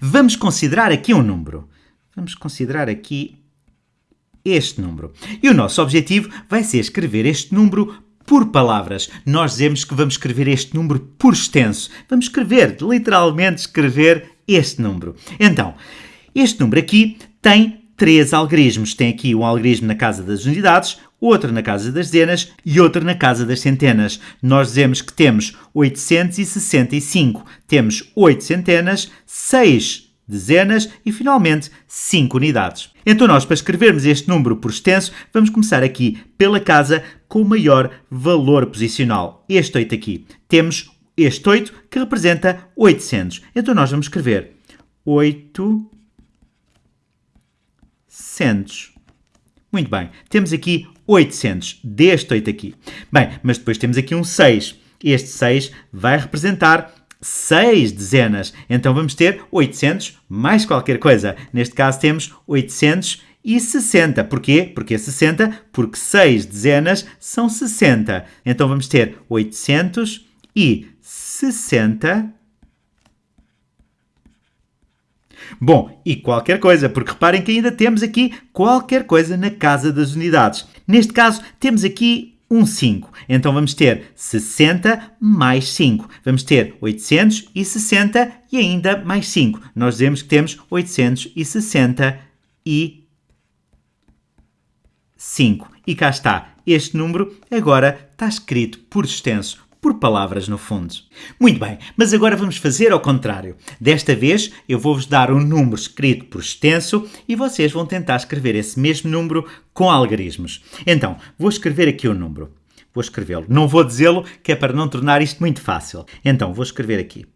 vamos considerar aqui um número. Vamos considerar aqui este número. E o nosso objetivo vai ser escrever este número por palavras. Nós dizemos que vamos escrever este número por extenso. Vamos escrever, literalmente escrever este número. Então, este número aqui tem três algarismos. Tem aqui um algarismo na casa das unidades, outro na casa das dezenas e outro na casa das centenas. Nós dizemos que temos 865, temos 8 centenas, 6 dezenas e, finalmente, 5 unidades. Então, nós, para escrevermos este número por extenso, vamos começar aqui pela casa com o maior valor posicional. Este 8 aqui. Temos este 8 que representa 800. Então, nós vamos escrever 800. Muito bem. Temos aqui 800 deste 8 aqui. Bem, mas depois temos aqui um 6. Este 6 vai representar 6 dezenas. Então vamos ter 800 mais qualquer coisa. Neste caso temos 860. Porquê? Porque é 60, porque 6 dezenas são 60. Então vamos ter 860 Bom, e qualquer coisa, porque reparem que ainda temos aqui qualquer coisa na casa das unidades. Neste caso, temos aqui um 5. Então vamos ter 60 mais 5. Vamos ter 860 e ainda mais 5. Nós dizemos que temos 865. E cá está. Este número agora está escrito por extenso, por palavras no fundo. Muito bem, mas agora vamos fazer ao contrário. Desta vez eu vou-vos dar um número escrito por extenso e vocês vão tentar escrever esse mesmo número com algarismos. Então, vou escrever aqui o um número. Vou escrevê-lo. Não vou dizê-lo, que é para não tornar isto muito fácil. Então, vou escrever aqui.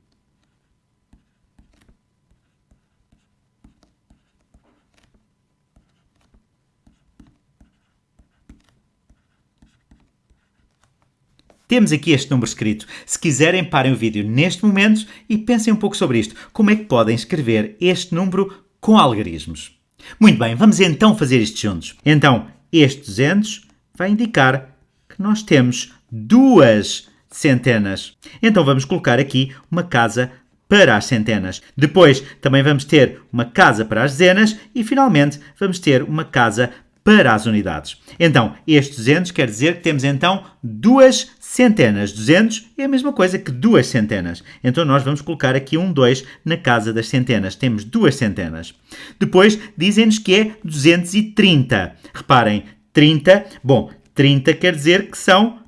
Temos aqui este número escrito. Se quiserem, parem o vídeo neste momento e pensem um pouco sobre isto. Como é que podem escrever este número com algarismos? Muito bem, vamos então fazer isto juntos. Então, este 200 vai indicar que nós temos duas centenas. Então vamos colocar aqui uma casa para as centenas. Depois também vamos ter uma casa para as dezenas e finalmente vamos ter uma casa para as unidades. Então, este 200 quer dizer que temos então duas centenas. 200 é a mesma coisa que duas centenas. Então, nós vamos colocar aqui um 2 na casa das centenas. Temos duas centenas. Depois, dizem-nos que é 230. Reparem, 30, bom, 30 quer dizer que são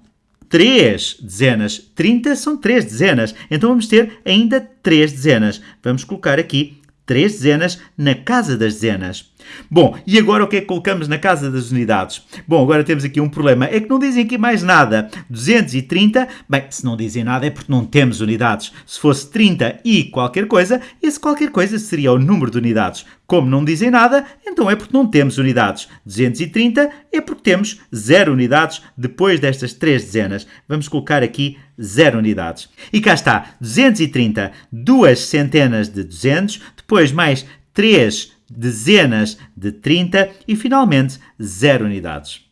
3 dezenas. 30 são 3 dezenas. Então, vamos ter ainda 3 dezenas. Vamos colocar aqui 3 dezenas na casa das dezenas. Bom, e agora o que é que colocamos na casa das unidades? Bom, agora temos aqui um problema, é que não dizem aqui mais nada. 230, bem, se não dizem nada é porque não temos unidades. Se fosse 30 e qualquer coisa, esse qualquer coisa seria o número de unidades. Como não dizem nada, então é porque não temos unidades. 230 é porque temos 0 unidades depois destas 3 dezenas. Vamos colocar aqui 0 unidades. E cá está, 230, duas centenas de 200, depois mais 3 dezenas de 30 e, finalmente, 0 unidades.